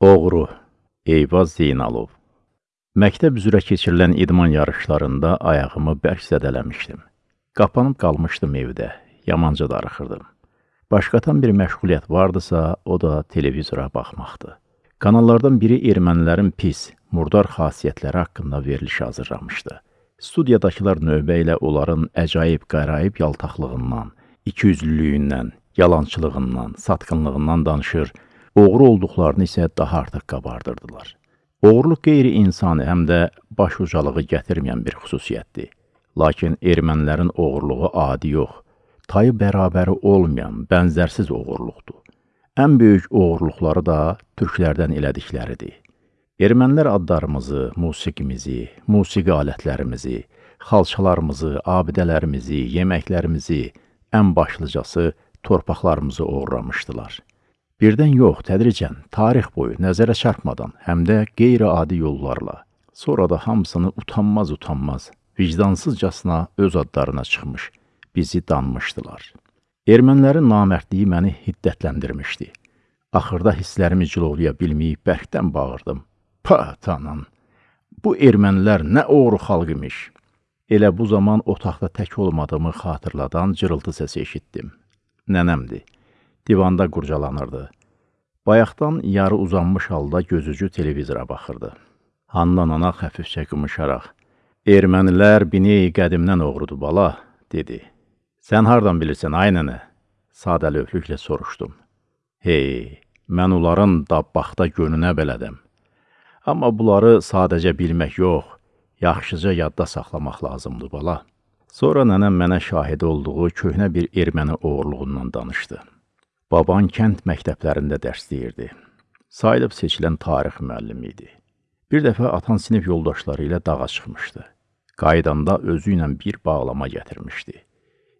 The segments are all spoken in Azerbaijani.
Oğru Eyvaz Zeynalov Məktəb üzrə keçirilən idman yarışlarında ayağımı bərk zədələmişdim. Qapanıb qalmışdım evdə, yamanca darıxırdım. Başqatan bir məşğuliyyət vardısa, o da televizora baxmaqdır. Kanallardan biri ermənilərin pis, murdar xasiyyətləri haqqında veriliş hazırlamışdı. Studiyadakılar növbə ilə onların əcaib, qəraib yaltaqlığından, ikiyüzlülüyündən, yalançılığından, satqınlığından danışır, oğru olduqlarını isə daha artıq qabardırdılar. Oğurluq qeyri-insani həm də baş ucalığı gətirməyən bir xüsusiyyətdir. Lakin ermənilərin oğurluğu adi yox, tayı bərabəri olmayan, bənzərsiz oğurluqdur. Ən böyük oğurluqları da türklərdən elədikləridir. Ermənilər adlarımızı, musiqimizi, musiqi alətlərimizi, xalçalarımızı, abidələrimizi, yeməklərimizi, ən başlıcası torpaqlarımızı oğurlamışdılar. Birdən yox, tədricən, tarix boyu nəzərə çarpmadan, həm də qeyri-adi yollarla, sonra da hamısını utanmaz-utanmaz, vicdansızcasına öz adlarına çıxmış, bizi danmışdılar. Ermənilərin namərdliyi məni hiddətləndirmişdi. Axırda hisslərimi cilovlaya bilməyib bərkdən bağırdım. Pa, tanan, bu ermənilər nə oğru xalq imiş. Elə bu zaman otaqda tək olmadığımı xatırladan cırıltı səsi eşitdim. Nənəmdir divanda qurcalanırdı. Bayaqdan yarı uzanmış halda gözücü televizora baxırdı. Handan ana xəfifcə qımışaraq, Ermənilər bineyi qədimdən oğrudu bala, dedi. Sən hardan bilirsən, ay nənə? Sadəlövlüklə soruşdum. Hey, mən onların dabbaxda gönünə belədəm. Amma bunları sadəcə bilmək yox, yaxşıca yadda saxlamaq lazımdır bala. Sonra nənəm mənə şahid olduğu köhnə bir erməni oğurluğundan danışdı. Baban kənd məktəblərində dərs deyirdi. Sayılıb seçilən tarix müəllimi idi. Bir dəfə atan sinif yoldaşları ilə dağa çıxmışdı. Qaydanda özü ilə bir bağlama gətirmişdi.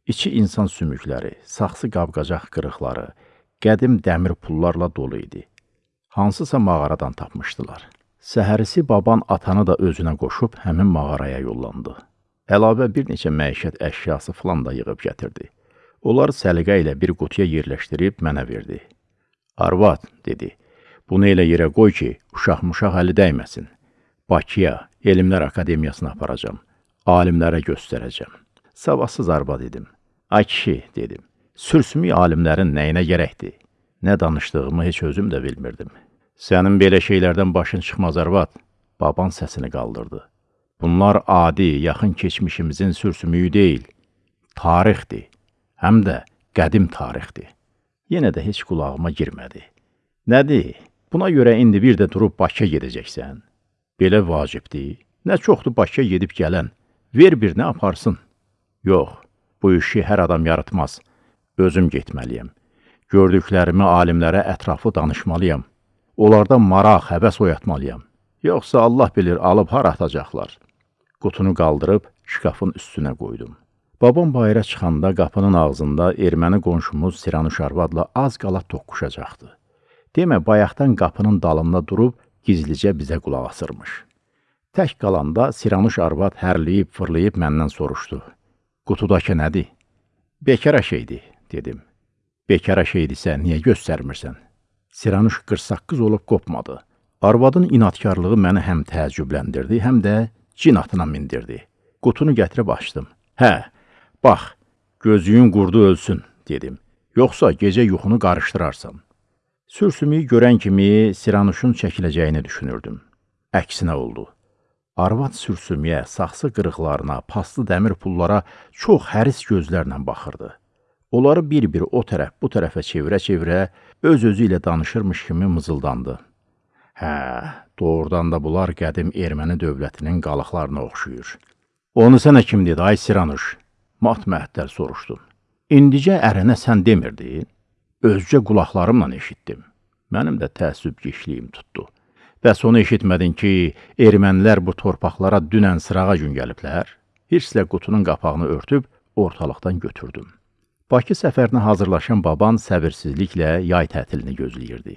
İçi insan sümükləri, saxsı qabqacaq qırıqları, qədim dəmir pullarla dolu idi. Hansısa mağaradan tapmışdılar. Səhərisi baban atanı da özünə qoşub həmin mağaraya yollandı. Əlavə bir neçə məişət əşyası filan da yığıb gətirdi. Onları səliqə ilə bir qutuya yerləşdirib mənə verdi. Arvad, dedi, bunu elə yerə qoy ki, uşaq-muşaq əli dəyməsin. Bakıya, Elmlər Akademiyasına aparacam, alimlərə göstərəcəm. Savadsız arvad dedim. Ay kişi, dedim, sürsümük alimlərin nəyinə gərəkdir? Nə danışdığımı heç özüm də bilmirdim. Sənin belə şeylərdən başın çıxmaz arvad, baban səsini qaldırdı. Bunlar adi, yaxın keçmişimizin sürsümüyü deyil, tarixdir həm də qədim tarixdir. Yenə də heç qulağıma girmədi. Nədir? Buna görə indi bir də durub Bakıya gedəcəksən. Belə vacibdir. Nə çoxdur Bakıya gedib gələn. Ver birini aparsın. Yox, bu işi hər adam yaratmaz. Özüm getməliyəm. Gördüklərimi alimlərə ətraflı danışmalıyam. Onlardan maraq, həvəs oyatmalıyam. Yoxsa Allah bilir alıb hara atacaqlar. Qutunu qaldırıb şkafın üstünə qoydum. Babam bayıra çıxanda qapının ağzında erməni qonşumuz Siranuş arvadla az qala toqquşacaqdı. Demə, bayaqdan qapının dalında durub gizlicə bizə qulaq asırmış. Tək qalanda Siranuş arvad hərliyib, fırlayıb məndən soruşdu. Qutudakı nədir? Bekara şeydir, dedim. Bekara şeydirsə, niyə göstərmirsən? Siranuş qırsaqqız olub qopmadı. Arvadın inatkarlığı məni həm təəccübləndirdi, həm də cin atına mindirdi. Qutunu gətirib açdım. Hə, Bax, gözlüyün qurdu ölsün, dedim. Yoxsa gecə yuxunu qarışdırarsan. Sürsümüyü görən kimi Siranuşun çəkiləcəyini düşünürdüm. Əksinə oldu. Arvad sürsümüyə, saxsı qırıqlarına, paslı dəmir pullara çox həris gözlərlə baxırdı. Onları bir-bir o tərəf, bu tərəfə çevirə-çevirə öz-özü ilə danışırmış kimi mızıldandı. Hə, doğrudan da bunlar qədim erməni dövlətinin qalıqlarına oxşuyur. Onu sənə kim dedi, ay Siranuş? Mat-məəttəl soruşdum. İndicə ərinə sən demirdin? Özcə qulaqlarımla eşitdim. Mənim də təəssüb geçliyim tutdu. Bəs onu eşitmədin ki, ermənilər bu torpaqlara dünən sırağa gün gəliblər? Hirslə qutunun qapağını örtüb ortalıqdan götürdüm. Bakı səfərinə hazırlaşan baban səbirsizliklə yay tətilini gözləyirdi.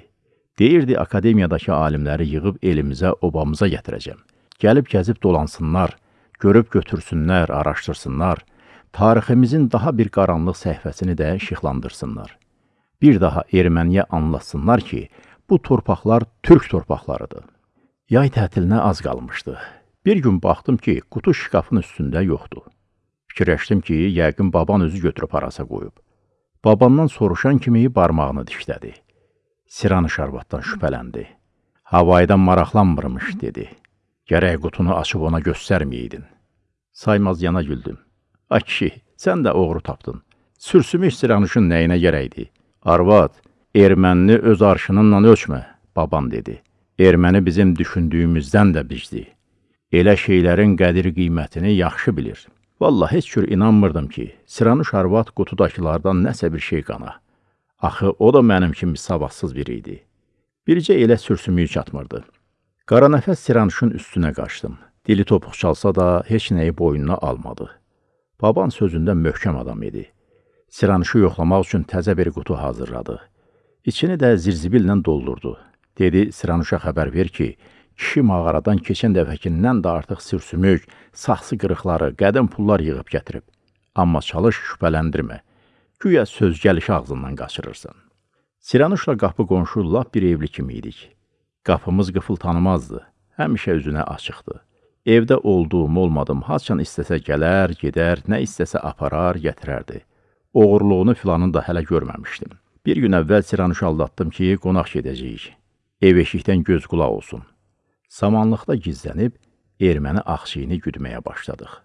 Deyirdi, akademiyadakı alimləri yığıb elimizə, obamıza gətirəcəm. Gəlib gəzib dolansınlar, görüb götürsünlər, araşdırsınlar, tariximizin daha bir qaranlıq səhifəsini də işıqlandırsınlar. Bir daha erməniyə anlatsınlar ki, bu torpaqlar türk torpaqlarıdır. Yay tətilinə az qalmışdı. Bir gün baxdım ki, qutu şkafın üstündə yoxdur. Fikirləşdim ki, yəqin baban özü götürüb harasa qoyub. Babandan soruşan kimi barmağını dişlədi. Siranış arvaddan şübhələndi. Havaydan maraqlanmırmış, dedi. Gərək qutunu açıb ona göstərməydin. Saymaz yana güldüm. Ay kişi, sən də oğru tapdın. Sürsümük Siranuşun nəyinə gərəkdi? Arvad, ermənini öz arşınınla ölçmə, baban dedi. Erməni bizim düşündüyümüzdən də bizdi. Elə şeylərin qədir qiymətini yaxşı bilir. Vallah heç cür inanmırdım ki, Siranuş arvad qutudakılardan nəsə bir şey qana. Axı o da mənim kimi savadsız biri idi. Bircə elə sürsümüyü çatmırdı. Qara nəfəs Siranuşun üstünə qaçdım. Dili topuq çalsa da heç nəyi boynuna almadı. Baban sözündə möhkəm adam idi. Siranuşu yoxlamaq üçün təzə bir qutu hazırladı. İçini də zirzibillə doldurdu. Dedi, Siranuşa xəbər ver ki, kişi mağaradan keçən dəfəkindən də artıq sürsümük, saxsı qırıqları, qədim pullar yığıb gətirib. Amma çalış şübhələndirmə. Güya söz gəlişi ağzından qaçırırsan. Siranuşla qapı qonşu lap bir evli kimi idik. Qapımız qıfıl tanımazdı. Həmişə üzünə açıqdı. Evdə olduğum, olmadım, haçan istəsə gələr, gedər, nə istəsə aparar, gətirərdi. Oğurluğunu filanını da hələ görməmişdim. Bir gün əvvəl Siranuşu aldatdım ki, qonaq gedəcəyik. Ev eşikdən göz qulaq olsun. Samanlıqda gizlənib, erməni axşiyini güdməyə başladıq.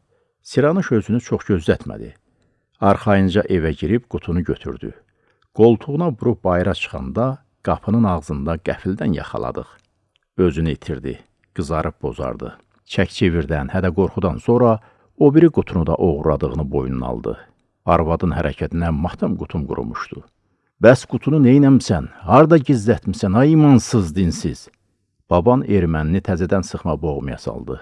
Siranuş özünü çox gözlətmədi. Arxayınca evə girib qutunu götürdü. Qoltuğuna vurub bayıra çıxanda qapının ağzında qəfildən yaxaladıq. Özünü itirdi, qızarıb bozardı. Çək-çevirdən, hədə qorxudan sonra o biri qutunu da oğurladığını boynuna aldı. Arvadın hərəkətinə matam qutum qurumuşdu. Bəs qutunu neynəmsən? Harda gizlətmisən, ay imansız, dinsiz? Baban ermənini təzədən sıxma boğmaya saldı.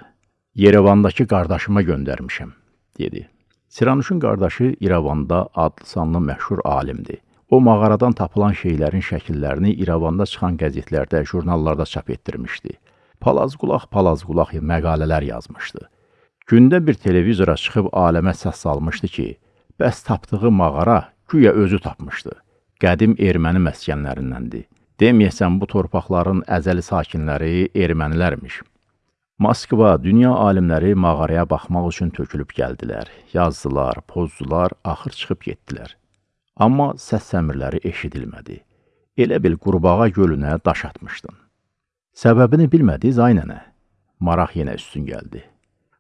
Yerevandakı qardaşıma göndərmişəm, dedi. Siranuşun qardaşı İrəvanda adlı sanlı məşhur alimdir. O mağaradan tapılan şeylərin şəkillərini İrəvanda çıxan qəzetlərdə, jurnallarda çap etdirmişdi. Palazqulaq, palazqulaq məqalələr yazmışdı. Gündə bir televizora çıxıb aləmə səs salmışdı ki, bəs tapdığı mağara güya özü tapmışdı qədim erməni məskənlərindəndir. Deməyəsən bu torpaqların əzəli sakinləri ermənilərmiş. Moskva, dünya alimləri mağaraya baxmaq üçün tökülüb gəldilər. Yazdılar, pozdular, axır çıxıb getdilər. Amma səs səmirləri eşidilmədi. Elə bil qurbağa gölünə daş atmışdın. Səbəbini bilmədi Zaynənə. Maraq yenə üstün gəldi.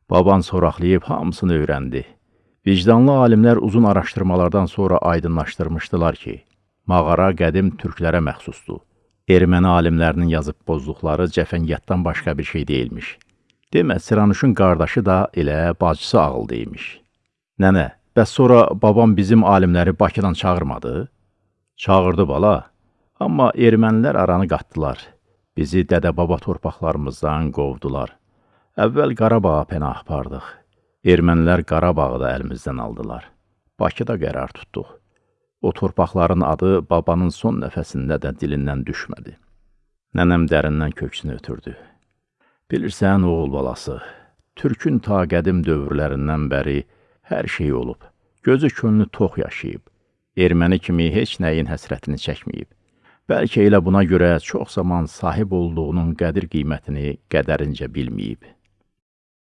Baban soraqlayıb hamısını öyrəndi. Vicdanlı alimlər uzun araşdırmalardan sonra aydınlaşdırmışdılar ki, Mağara qədim türklərə məxsusdur. Erməni alimlərinin yazıb pozduqları cəfəngiyatdan başqa bir şey deyilmiş. Demə, Siranuşun qardaşı da elə bacısı ağıldı imiş. Nənə, bəs sonra babam bizim alimləri Bakıdan çağırmadı? Çağırdı bala, amma ermənilər aranı qatdılar. Bizi dədə-baba torpaqlarımızdan qovdular. Əvvəl Qarabağa pənah apardıq. Ermənilər Qarabağı da əlimizdən aldılar. Bakıda qərar tutduq. O torpaqların adı babanın son nəfəsində də dilindən düşmədi. Nənəm dərindən köksünü ötürdü. Bilirsən, oğul balası, Türkün ta qədim dövrlərindən bəri hər şey olub. Gözü könlü tox yaşayıb. Erməni kimi heç nəyin həsrətini çəkməyib. Bəlkə elə buna görə çox zaman sahib olduğunun qədir qiymətini qədərincə bilməyib.